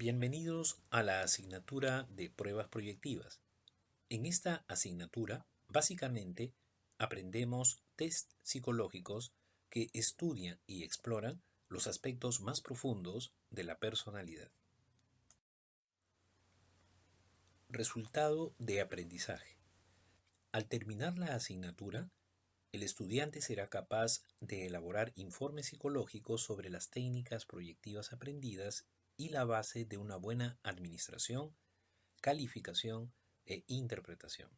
Bienvenidos a la asignatura de pruebas proyectivas. En esta asignatura, básicamente, aprendemos test psicológicos que estudian y exploran los aspectos más profundos de la personalidad. Resultado de aprendizaje. Al terminar la asignatura, el estudiante será capaz de elaborar informes psicológicos sobre las técnicas proyectivas aprendidas y la base de una buena administración, calificación e interpretación.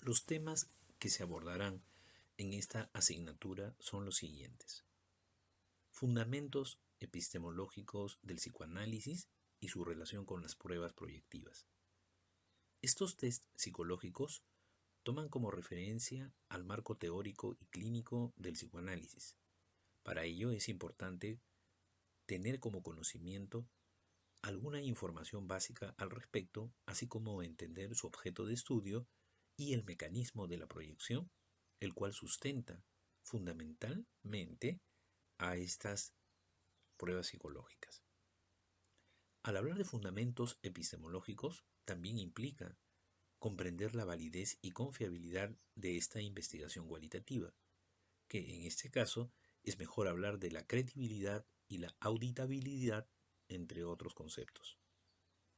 Los temas que se abordarán en esta asignatura son los siguientes. Fundamentos epistemológicos del psicoanálisis y su relación con las pruebas proyectivas. Estos test psicológicos toman como referencia al marco teórico y clínico del psicoanálisis. Para ello es importante tener como conocimiento alguna información básica al respecto, así como entender su objeto de estudio y el mecanismo de la proyección, el cual sustenta fundamentalmente a estas pruebas psicológicas. Al hablar de fundamentos epistemológicos, también implica comprender la validez y confiabilidad de esta investigación cualitativa, que en este caso es mejor hablar de la credibilidad y la auditabilidad, entre otros conceptos.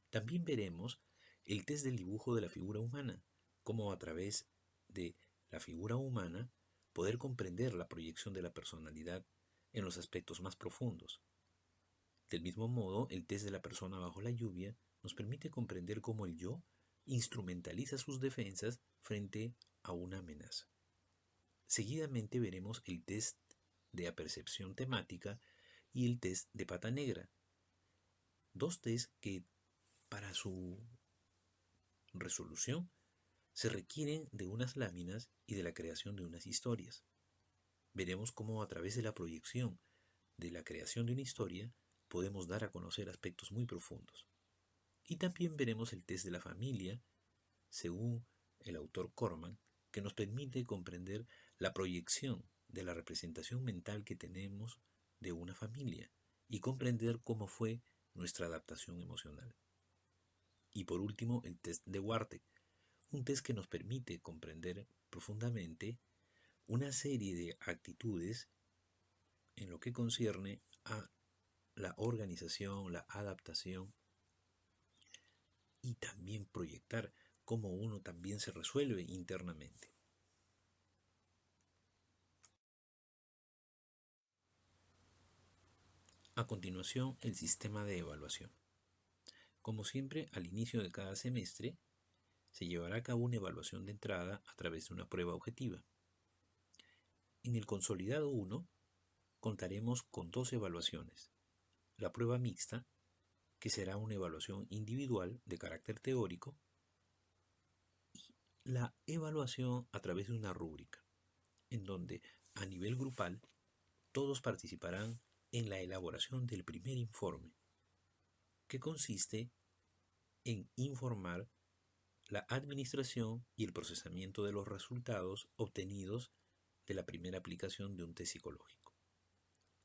También veremos el test del dibujo de la figura humana, cómo a través de la figura humana poder comprender la proyección de la personalidad en los aspectos más profundos, del mismo modo, el test de la persona bajo la lluvia nos permite comprender cómo el yo instrumentaliza sus defensas frente a una amenaza. Seguidamente veremos el test de apercepción temática y el test de pata negra. Dos tests que para su resolución se requieren de unas láminas y de la creación de unas historias. Veremos cómo a través de la proyección de la creación de una historia podemos dar a conocer aspectos muy profundos. Y también veremos el test de la familia, según el autor Corman, que nos permite comprender la proyección de la representación mental que tenemos de una familia y comprender cómo fue nuestra adaptación emocional. Y por último, el test de Warte, un test que nos permite comprender profundamente una serie de actitudes en lo que concierne a la organización, la adaptación y también proyectar cómo uno también se resuelve internamente. A continuación, el sistema de evaluación. Como siempre, al inicio de cada semestre, se llevará a cabo una evaluación de entrada a través de una prueba objetiva. En el consolidado 1, contaremos con dos evaluaciones, la prueba mixta, que será una evaluación individual de carácter teórico, y la evaluación a través de una rúbrica, en donde a nivel grupal todos participarán en la elaboración del primer informe, que consiste en informar la administración y el procesamiento de los resultados obtenidos de la primera aplicación de un test psicológico.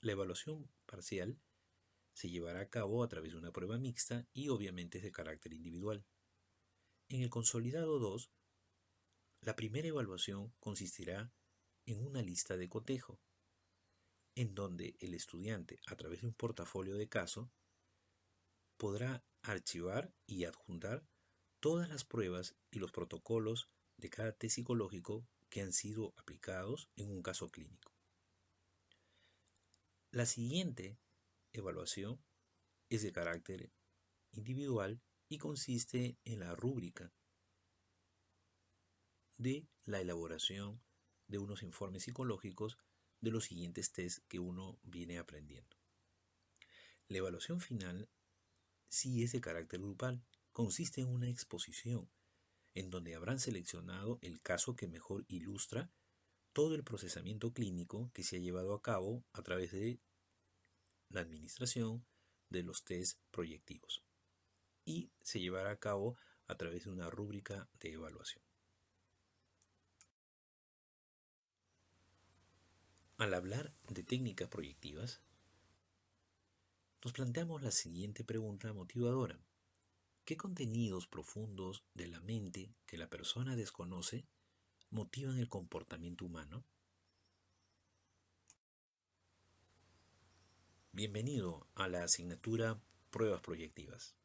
La evaluación parcial se llevará a cabo a través de una prueba mixta y obviamente es de carácter individual. En el consolidado 2, la primera evaluación consistirá en una lista de cotejo, en donde el estudiante, a través de un portafolio de caso, podrá archivar y adjuntar todas las pruebas y los protocolos de cada test psicológico que han sido aplicados en un caso clínico. La siguiente evaluación es de carácter individual y consiste en la rúbrica de la elaboración de unos informes psicológicos de los siguientes test que uno viene aprendiendo. La evaluación final sí es de carácter grupal, consiste en una exposición en donde habrán seleccionado el caso que mejor ilustra todo el procesamiento clínico que se ha llevado a cabo a través de la administración de los test proyectivos y se llevará a cabo a través de una rúbrica de evaluación. Al hablar de técnicas proyectivas, nos planteamos la siguiente pregunta motivadora. ¿Qué contenidos profundos de la mente que la persona desconoce motivan el comportamiento humano? Bienvenido a la asignatura Pruebas Proyectivas.